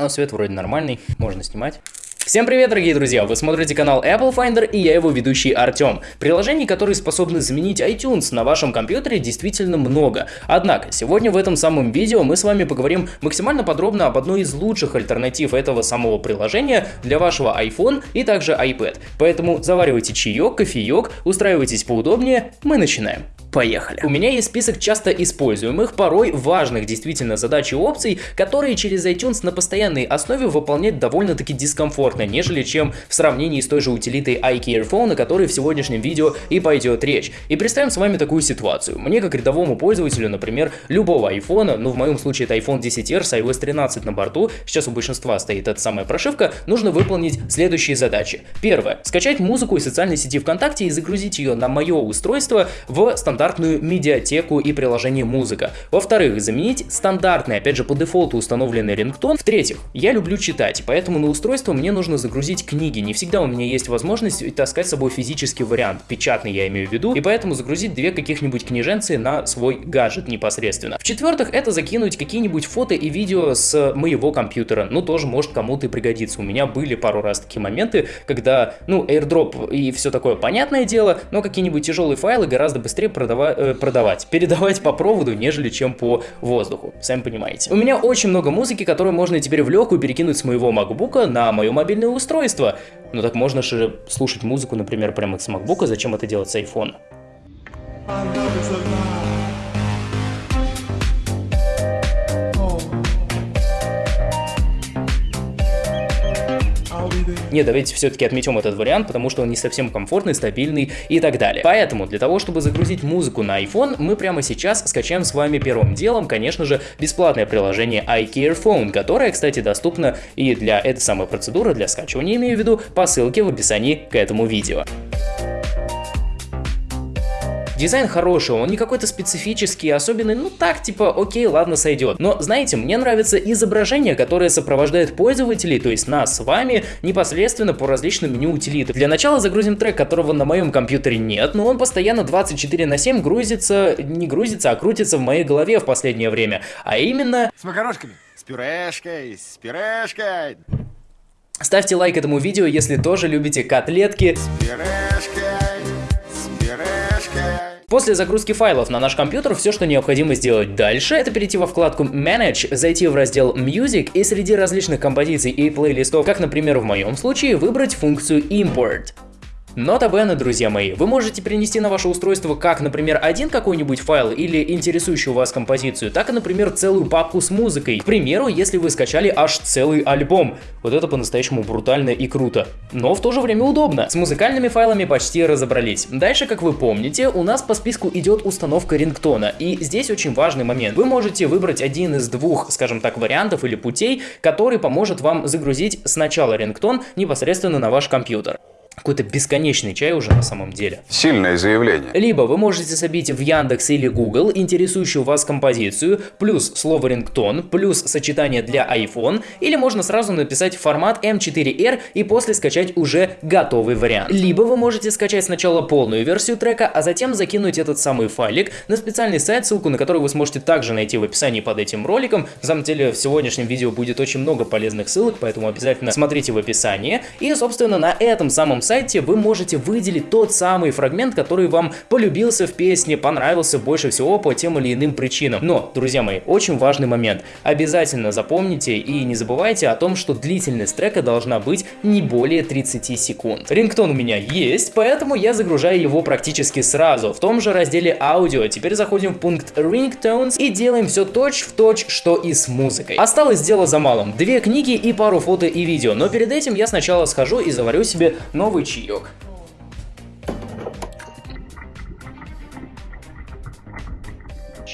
А свет вроде нормальный, можно снимать. Всем привет, дорогие друзья! Вы смотрите канал Apple Finder и я его ведущий Артем. Приложений, которые способны заменить iTunes на вашем компьютере, действительно много. Однако, сегодня в этом самом видео мы с вами поговорим максимально подробно об одной из лучших альтернатив этого самого приложения для вашего iPhone и также iPad. Поэтому заваривайте чаек, кофеек, устраивайтесь поудобнее, мы начинаем. Поехали. У меня есть список часто используемых, порой важных действительно задач и опций, которые через iTunes на постоянной основе выполнять довольно-таки дискомфортно, нежели чем в сравнении с той же утилитой iCare Phone, о которой в сегодняшнем видео и пойдет речь. И представим с вами такую ситуацию. Мне как рядовому пользователю, например, любого iPhone, ну в моем случае это iPhone 10R с iOS 13 на борту, сейчас у большинства стоит эта самая прошивка, нужно выполнить следующие задачи. Первое. Скачать музыку из социальной сети ВКонтакте и загрузить ее на мое устройство в стандарт стандартную медиатеку и приложение музыка. Во-вторых, заменить стандартный, опять же по дефолту установленный рингтон. В-третьих, я люблю читать, поэтому на устройство мне нужно загрузить книги. Не всегда у меня есть возможность таскать с собой физический вариант, печатный я имею в виду, и поэтому загрузить две каких-нибудь книженцы на свой гаджет непосредственно. В-четвертых, это закинуть какие-нибудь фото и видео с моего компьютера. Ну, тоже может кому-то и пригодиться. У меня были пару раз такие моменты, когда, ну, airdrop и все такое понятное дело, но какие-нибудь тяжелые файлы гораздо быстрее продавать продава э, продавать, передавать по проводу, нежели чем по воздуху, сами понимаете. У меня очень много музыки, которую можно теперь в легкую перекинуть с моего MacBook на мое мобильное устройство. Ну так можно же слушать музыку, например, прямо с MacBook, зачем это делать с iPhone? Не, давайте все-таки отметим этот вариант, потому что он не совсем комфортный, стабильный и так далее. Поэтому для того, чтобы загрузить музыку на iPhone, мы прямо сейчас скачаем с вами первым делом, конечно же, бесплатное приложение iCare Phone, которое, кстати, доступно и для этой самой процедуры, для скачивания, имею в виду, по ссылке в описании к этому видео. Дизайн хороший, он не какой-то специфический, особенный, ну так, типа, окей, ладно, сойдет. Но, знаете, мне нравится изображение, которое сопровождает пользователей, то есть нас с вами, непосредственно по различным меню утилитам. Для начала загрузим трек, которого на моем компьютере нет, но он постоянно 24 на 7 грузится, не грузится, а крутится в моей голове в последнее время. А именно... С макарошками, с пюрешкой, с пюрешкой. Ставьте лайк этому видео, если тоже любите котлетки. С пюрешкой. После загрузки файлов на наш компьютер все, что необходимо сделать дальше, это перейти во вкладку Manage, зайти в раздел Music и среди различных композиций и плейлистов, как, например, в моем случае, выбрать функцию Import. Нота Бена, друзья мои, вы можете перенести на ваше устройство как, например, один какой-нибудь файл или интересующую вас композицию, так и, например, целую папку с музыкой. К примеру, если вы скачали аж целый альбом. Вот это по-настоящему брутально и круто. Но в то же время удобно. С музыкальными файлами почти разобрались. Дальше, как вы помните, у нас по списку идет установка рингтона. И здесь очень важный момент. Вы можете выбрать один из двух, скажем так, вариантов или путей, который поможет вам загрузить сначала рингтон непосредственно на ваш компьютер какой-то бесконечный чай уже на самом деле. Сильное заявление. Либо вы можете забить в Яндекс или Google интересующую вас композицию, плюс слово рингтон, плюс сочетание для iPhone, или можно сразу написать формат M4R и после скачать уже готовый вариант. Либо вы можете скачать сначала полную версию трека, а затем закинуть этот самый файлик на специальный сайт, ссылку на который вы сможете также найти в описании под этим роликом. На самом деле в сегодняшнем видео будет очень много полезных ссылок, поэтому обязательно смотрите в описании. И собственно на этом самом сайте вы можете выделить тот самый фрагмент, который вам полюбился в песне, понравился больше всего по тем или иным причинам. Но, друзья мои, очень важный момент. Обязательно запомните и не забывайте о том, что длительность трека должна быть не более 30 секунд. Рингтон у меня есть, поэтому я загружаю его практически сразу. В том же разделе аудио теперь заходим в пункт Ringtones и делаем все точь в точь, что и с музыкой. Осталось дело за малым. Две книги и пару фото и видео, но перед этим я сначала схожу и заварю себе новый чаек.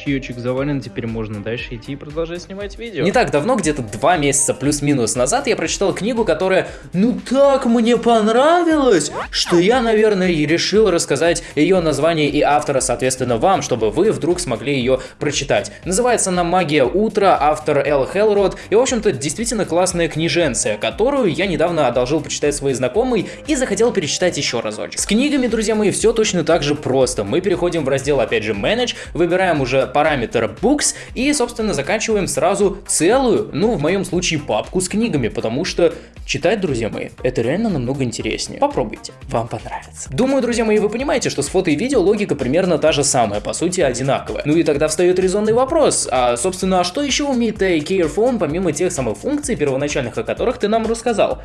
Чаечек завален, теперь можно дальше идти и продолжать снимать видео. Не так давно, где-то два месяца плюс-минус назад, я прочитал книгу, которая, ну так мне понравилась, что я, наверное, и решил рассказать ее название и автора, соответственно, вам, чтобы вы вдруг смогли ее прочитать. Называется она «Магия утра», автор Эл Хелрод, и, в общем-то, действительно классная книженция, которую я недавно одолжил почитать своей знакомой и захотел перечитать еще разочек. С книгами, друзья мои, все точно так же просто. Мы переходим в раздел, опять же, Manage, выбираем уже параметр books и, собственно, заканчиваем сразу целую, ну, в моем случае, папку с книгами, потому что читать, друзья мои, это реально намного интереснее. Попробуйте, вам понравится. Думаю, друзья мои, вы понимаете, что с фото и видео логика примерно та же самая, по сути, одинаковая. Ну и тогда встает резонный вопрос, а, собственно, а что еще умеет Care помимо тех самых функций первоначальных, о которых ты нам рассказал?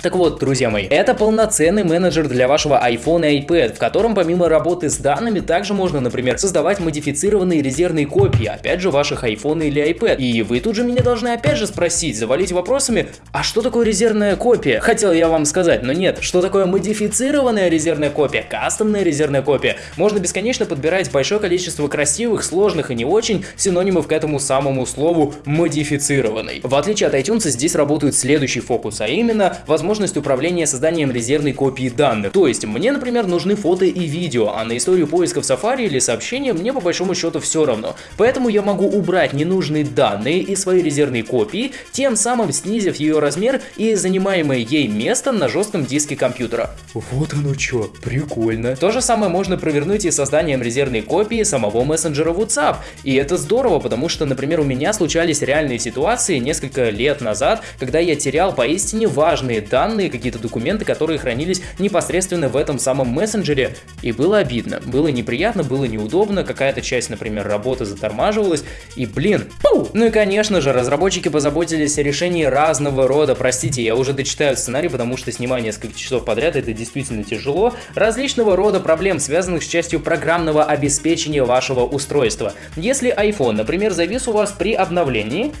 Так вот, друзья мои, это полноценный менеджер для вашего iPhone и iPad, в котором помимо работы с данными, также можно, например, создавать модифицированные резервные копии, опять же, ваших iPhone или iPad. И вы тут же меня должны опять же спросить, завалить вопросами, а что такое резервная копия? Хотел я вам сказать, но нет, что такое модифицированная резервная копия, кастомная резервная копия? Можно бесконечно подбирать большое количество красивых, сложных и не очень синонимов к этому самому слову модифицированный. В отличие от iTunes, здесь работает следующий фокус, а именно возможность возможность управления созданием резервной копии данных. То есть, мне, например, нужны фото и видео, а на историю поиска в Safari или сообщения мне по большому счету все равно. Поэтому я могу убрать ненужные данные из своей резервной копии, тем самым снизив ее размер и занимаемое ей место на жестком диске компьютера. Вот оно что, прикольно. То же самое можно провернуть и созданием резервной копии самого мессенджера WhatsApp. И это здорово, потому что, например, у меня случались реальные ситуации несколько лет назад, когда я терял поистине важные данные данные, какие-то документы, которые хранились непосредственно в этом самом мессенджере. И было обидно, было неприятно, было неудобно, какая-то часть, например, работы затормаживалась, и блин, пу! Ну и конечно же, разработчики позаботились о решении разного рода, простите, я уже дочитаю сценарий, потому что снимать несколько часов подряд это действительно тяжело, различного рода проблем, связанных с частью программного обеспечения вашего устройства. Если iPhone, например, завис у вас при обновлении,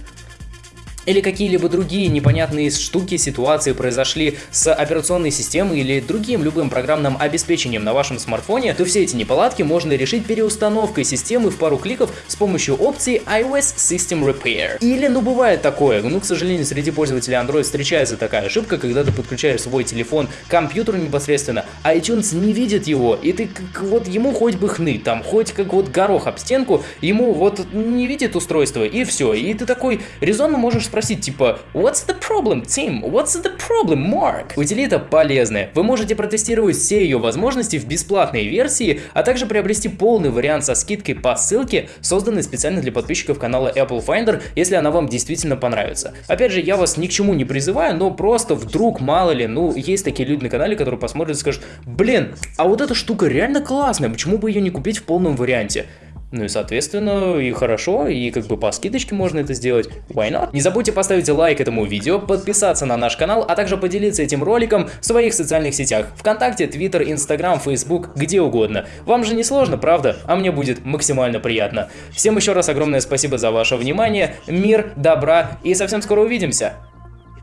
или какие-либо другие непонятные штуки, ситуации произошли с операционной системой или другим любым программным обеспечением на вашем смартфоне, то все эти неполадки можно решить переустановкой системы в пару кликов с помощью опции iOS System Repair. Или, ну бывает такое, ну к сожалению среди пользователей Android встречается такая ошибка, когда ты подключаешь свой телефон к компьютеру непосредственно, а iTunes не видит его, и ты как вот ему хоть бы хны, там хоть как вот горох об стенку, ему вот не видит устройство и все, и ты такой резонно можешь спросить, спросить типа What's the problem, Tim? What's the problem, Mark? Утилита полезная. Вы можете протестировать все ее возможности в бесплатной версии, а также приобрести полный вариант со скидкой по ссылке, созданной специально для подписчиков канала Apple Finder, если она вам действительно понравится. Опять же, я вас ни к чему не призываю, но просто вдруг, мало ли, ну, есть такие люди на канале, которые посмотрят и скажут, блин, а вот эта штука реально классная, почему бы ее не купить в полном варианте? Ну и соответственно, и хорошо, и как бы по скидочке можно это сделать. Why not? Не забудьте поставить лайк этому видео, подписаться на наш канал, а также поделиться этим роликом в своих социальных сетях. Вконтакте, Твиттер, Инстаграм, Фейсбук, где угодно. Вам же не сложно, правда? А мне будет максимально приятно. Всем еще раз огромное спасибо за ваше внимание, мир, добра и совсем скоро увидимся.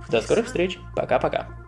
До скорых встреч. Пока-пока.